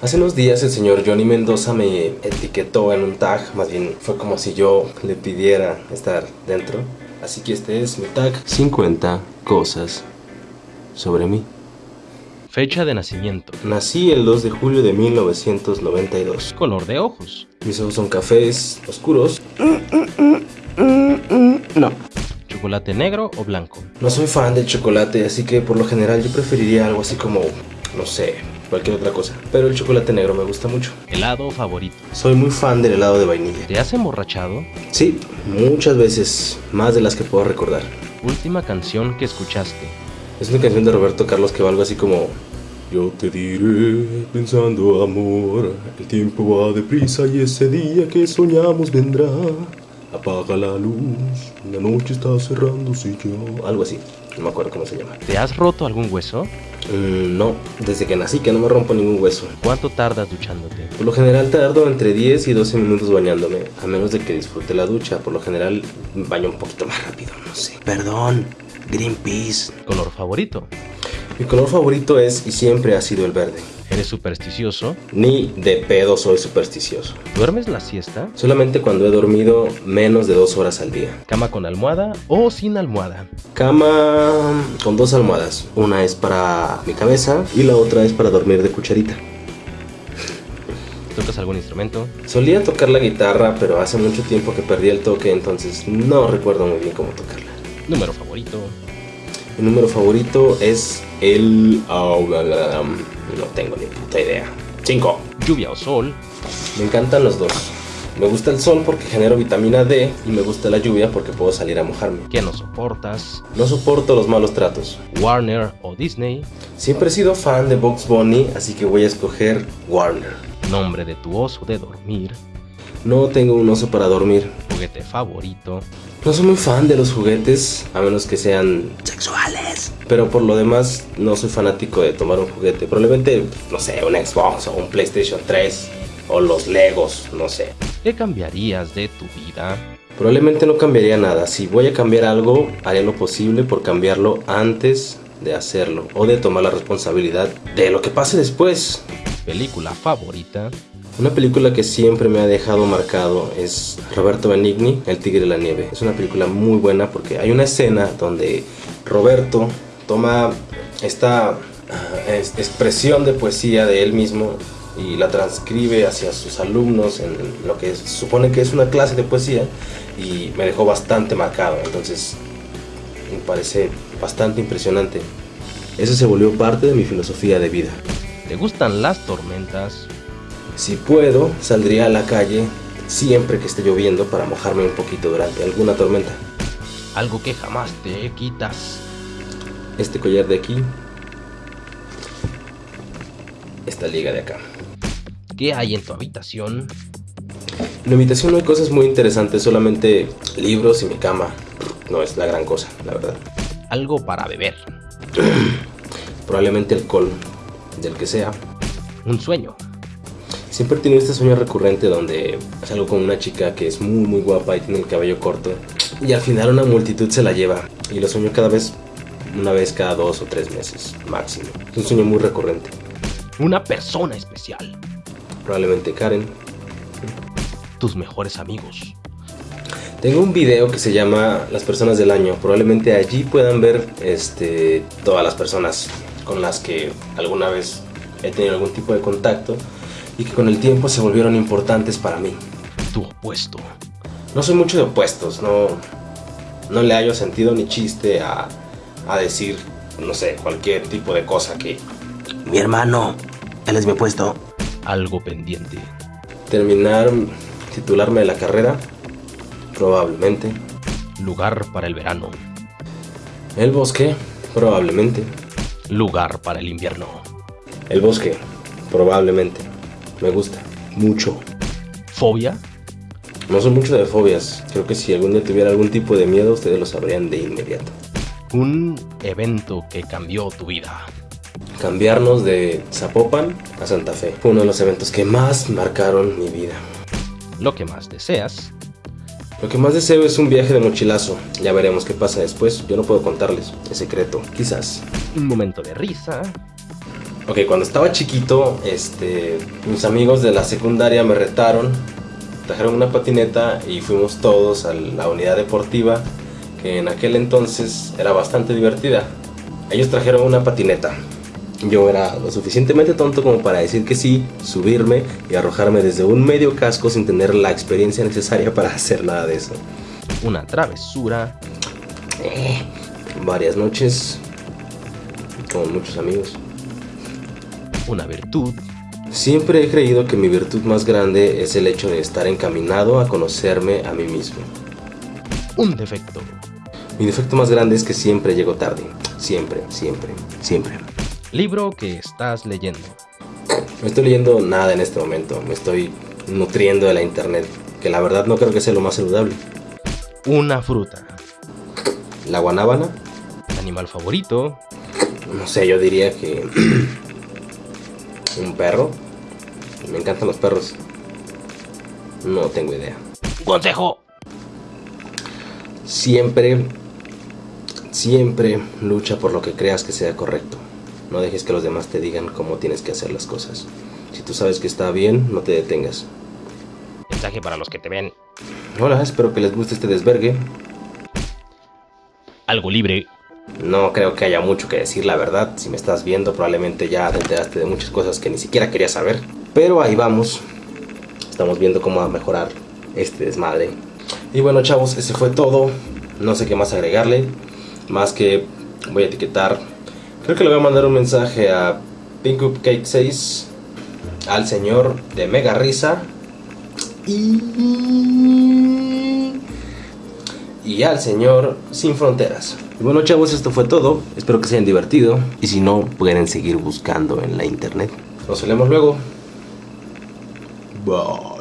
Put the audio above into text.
Hace unos días el señor Johnny Mendoza me etiquetó en un tag, más bien fue como si yo le pidiera estar dentro. Así que este es mi tag 50 cosas sobre mí. Fecha de nacimiento. Nací el 2 de julio de 1992. Color de ojos. Mis ojos son cafés oscuros. No. Chocolate negro o blanco. No soy fan del chocolate, así que por lo general yo preferiría algo así como, no sé, cualquier otra cosa. Pero el chocolate negro me gusta mucho. Helado favorito. Soy muy fan del helado de vainilla. ¿Te has emborrachado? Sí, muchas veces, más de las que puedo recordar. Última canción que escuchaste. Es una canción de Roberto Carlos que va algo así como Yo te diré, pensando amor, el tiempo va deprisa y ese día que soñamos vendrá. Apaga la luz, la noche está cerrándose yo. Algo así, no me acuerdo cómo se llama. ¿Te has roto algún hueso? Mm, no, desde que nací que no me rompo ningún hueso. ¿Cuánto tardas duchándote? Por lo general tardo entre 10 y 12 minutos bañándome, a menos de que disfrute la ducha. Por lo general baño un poquito más rápido, no sé. Perdón, Greenpeace. ¿Color favorito? Mi color favorito es y siempre ha sido el verde. ¿Eres supersticioso? Ni de pedo soy supersticioso. ¿Duermes la siesta? Solamente cuando he dormido menos de dos horas al día. ¿Cama con almohada o sin almohada? Cama con dos almohadas. Una es para mi cabeza y la otra es para dormir de cucharita. ¿Tocas algún instrumento? Solía tocar la guitarra, pero hace mucho tiempo que perdí el toque, entonces no recuerdo muy bien cómo tocarla. ¿Número favorito? Mi número favorito es el... oh, la, la, la, no tengo ni puta idea. 5. ¿Lluvia o sol? Me encantan los dos. Me gusta el sol porque genero vitamina D y me gusta la lluvia porque puedo salir a mojarme. ¿Qué no soportas? No soporto los malos tratos. ¿Warner o Disney? Siempre he sido fan de Bugs Bunny, así que voy a escoger Warner. ¿Nombre de tu oso de dormir? No tengo un oso para dormir. ¿Juguete favorito? No soy muy fan de los juguetes, a menos que sean sexuales. Pero por lo demás, no soy fanático de tomar un juguete. Probablemente, no sé, un Xbox o un PlayStation 3 o los Legos, no sé. ¿Qué cambiarías de tu vida? Probablemente no cambiaría nada. Si voy a cambiar algo, haré lo posible por cambiarlo antes de hacerlo o de tomar la responsabilidad de lo que pase después. ¿Película favorita? Una película que siempre me ha dejado marcado es Roberto Benigni, El Tigre de la Nieve. Es una película muy buena porque hay una escena donde Roberto toma esta es, expresión de poesía de él mismo y la transcribe hacia sus alumnos en lo que se supone que es una clase de poesía y me dejó bastante marcado. Entonces me parece bastante impresionante. Eso se volvió parte de mi filosofía de vida. ¿Te gustan las tormentas? Si puedo, saldría a la calle siempre que esté lloviendo para mojarme un poquito durante alguna tormenta. Algo que jamás te quitas. Este collar de aquí. Esta liga de acá. ¿Qué hay en tu habitación? En mi habitación no hay cosas muy interesantes, solamente libros y mi cama. No es la gran cosa, la verdad. Algo para beber. Probablemente alcohol, del que sea. Un sueño. Siempre he tenido este sueño recurrente donde salgo con una chica que es muy muy guapa y tiene el cabello corto y al final una multitud se la lleva y lo sueño cada vez, una vez cada dos o tres meses máximo. Es un sueño muy recurrente. Una persona especial. Probablemente Karen. Tus mejores amigos. Tengo un video que se llama Las personas del año. Probablemente allí puedan ver este, todas las personas con las que alguna vez he tenido algún tipo de contacto y que con el tiempo se volvieron importantes para mí. Tu opuesto. No soy mucho de opuestos, no, no le hallo sentido ni chiste a, a decir, no sé, cualquier tipo de cosa que... Mi hermano, él es mi opuesto. Algo pendiente. Terminar, titularme de la carrera, probablemente. Lugar para el verano. El bosque, probablemente. Lugar para el invierno. El bosque, probablemente. Me gusta, mucho. ¿Fobia? No son mucho de fobias. Creo que si algún día tuviera algún tipo de miedo, ustedes lo sabrían de inmediato. Un evento que cambió tu vida. Cambiarnos de Zapopan a Santa Fe fue uno de los eventos que más marcaron mi vida. Lo que más deseas. Lo que más deseo es un viaje de mochilazo. Ya veremos qué pasa después. Yo no puedo contarles. Es secreto. Quizás. Un momento de risa. Ok, cuando estaba chiquito, este, mis amigos de la secundaria me retaron, trajeron una patineta y fuimos todos a la unidad deportiva, que en aquel entonces era bastante divertida. Ellos trajeron una patineta. Yo era lo suficientemente tonto como para decir que sí, subirme y arrojarme desde un medio casco sin tener la experiencia necesaria para hacer nada de eso. Una travesura. Eh, varias noches con muchos amigos. Una virtud. Siempre he creído que mi virtud más grande es el hecho de estar encaminado a conocerme a mí mismo. Un defecto. Mi defecto más grande es que siempre llego tarde. Siempre, siempre, siempre. Libro que estás leyendo. No estoy leyendo nada en este momento. Me estoy nutriendo de la internet. Que la verdad no creo que sea lo más saludable. Una fruta. La guanábana. Animal favorito. No sé, yo diría que... un perro. Me encantan los perros. No tengo idea. Consejo. Siempre, siempre lucha por lo que creas que sea correcto. No dejes que los demás te digan cómo tienes que hacer las cosas. Si tú sabes que está bien, no te detengas. Mensaje para los que te ven. Hola, espero que les guste este desvergue. Algo libre. No creo que haya mucho que decir, la verdad. Si me estás viendo, probablemente ya te enteraste de muchas cosas que ni siquiera quería saber. Pero ahí vamos. Estamos viendo cómo mejorar este desmadre. Y bueno, chavos, ese fue todo. No sé qué más agregarle. Más que voy a etiquetar. Creo que le voy a mandar un mensaje a Pink Cake 6. Al señor de Mega Risa. Y. Y al señor Sin Fronteras. Y bueno chavos, esto fue todo. Espero que se hayan divertido. Y si no, pueden seguir buscando en la internet. Nos vemos luego. Bye.